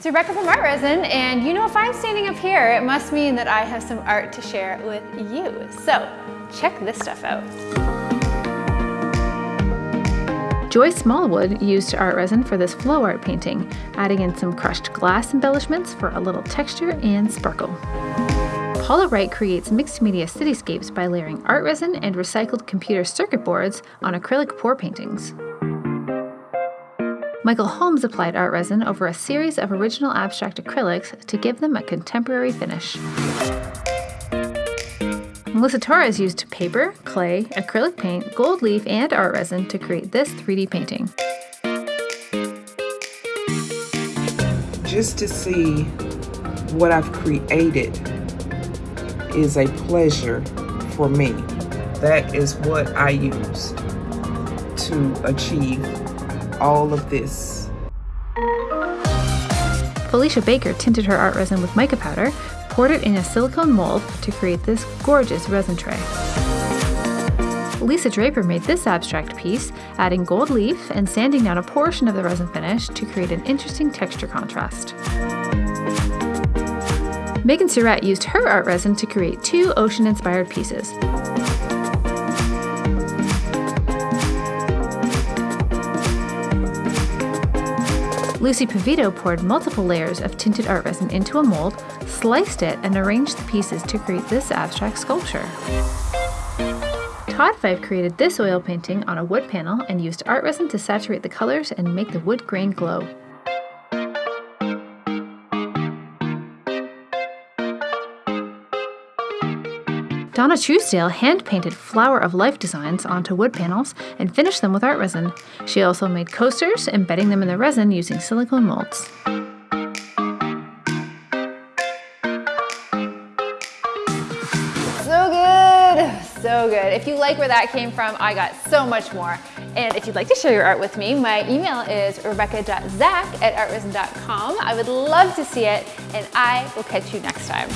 It's Rebecca from Art Resin, and you know if I'm standing up here, it must mean that I have some art to share with you. So check this stuff out. Joy Smallwood used art resin for this flow art painting, adding in some crushed glass embellishments for a little texture and sparkle. Paula Wright creates mixed media cityscapes by layering art resin and recycled computer circuit boards on acrylic pour paintings. Michael Holmes applied art resin over a series of original abstract acrylics to give them a contemporary finish. Melissa Torres used paper, clay, acrylic paint, gold leaf, and art resin to create this 3D painting. Just to see what I've created is a pleasure for me. That is what I use to achieve all of this. Felicia Baker tinted her art resin with mica powder, poured it in a silicone mold to create this gorgeous resin tray. Lisa Draper made this abstract piece, adding gold leaf and sanding down a portion of the resin finish to create an interesting texture contrast. Megan Surratt used her art resin to create two ocean-inspired pieces. Lucy Pavito poured multiple layers of tinted art resin into a mold, sliced it, and arranged the pieces to create this abstract sculpture. Todd Fife created this oil painting on a wood panel and used art resin to saturate the colors and make the wood grain glow. Donna Truesdale hand-painted flower of life designs onto wood panels and finished them with art resin. She also made coasters, embedding them in the resin using silicone molds. So good, so good. If you like where that came from, I got so much more. And if you'd like to share your art with me, my email is rebecca.zack at artresin.com. I would love to see it, and I will catch you next time.